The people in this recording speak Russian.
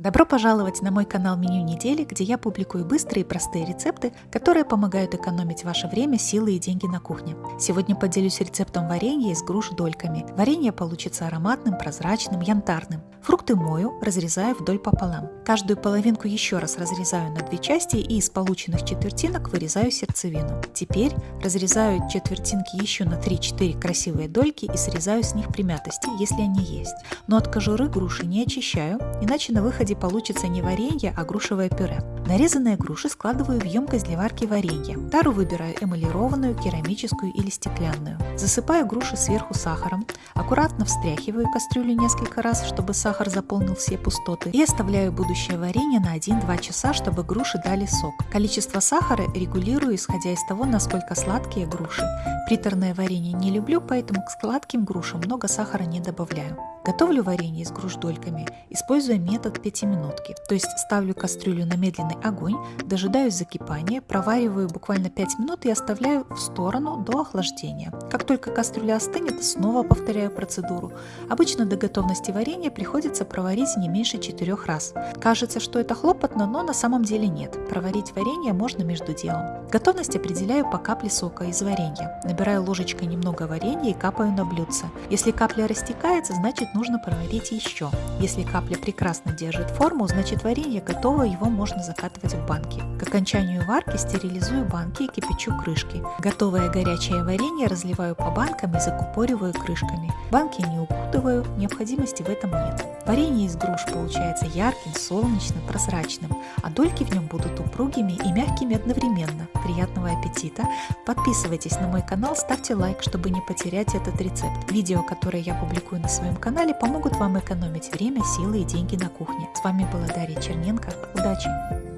Добро пожаловать на мой канал Меню недели, где я публикую быстрые и простые рецепты, которые помогают экономить ваше время, силы и деньги на кухне. Сегодня поделюсь рецептом варенья из груш дольками. Варенье получится ароматным, прозрачным, янтарным. Фрукты мою, разрезаю вдоль пополам. Каждую половинку еще раз разрезаю на две части и из полученных четвертинок вырезаю сердцевину. Теперь разрезаю четвертинки еще на 3-4 красивые дольки и срезаю с них примятости, если они есть. Но от кожуры груши не очищаю, иначе на выходе получится не варенье, а грушевое пюре. Нарезанные груши складываю в емкость для варки варенья. Тару выбираю эмалированную, керамическую или стеклянную. Засыпаю груши сверху сахаром, аккуратно встряхиваю кастрюлю несколько раз, чтобы сахар заполнил все пустоты и оставляю будущее варенье на 1-2 часа, чтобы груши дали сок. Количество сахара регулирую, исходя из того, насколько сладкие груши. Приторное варенье не люблю, поэтому к сладким грушам много сахара не добавляю. Готовлю варенье из груш дольками, используя метод пятиминутки, то есть ставлю кастрюлю на медленный огонь, дожидаюсь закипания, провариваю буквально 5 минут и оставляю в сторону до охлаждения. Как только кастрюля остынет, снова повторяю процедуру. Обычно до готовности варенья приходится проварить не меньше 4 раз. Кажется, что это хлопотно, но на самом деле нет. Проварить варенье можно между делом. Готовность определяю по капле сока из варенья. Набираю ложечкой немного варенья и капаю на блюдце. Если капля растекается, значит нужно проварить еще. Если капля прекрасно держит форму, значит варенье готово, его можно закатывать в банки. К окончанию варки стерилизую банки и кипячу крышки. Готовое горячее варенье разливаю по банкам и закупориваю крышками. Банки не укутываю, необходимости в этом нет. Варенье из груш получается ярким, солнечным, прозрачным, а дольки в нем будут упругими и мягкими одновременно. Приятного аппетита! Подписывайтесь на мой канал, ставьте лайк, чтобы не потерять этот рецепт. Видео, которые я публикую на своем канале, помогут вам экономить время, силы и деньги на кухне. С вами была Дарья Черненко. Удачи!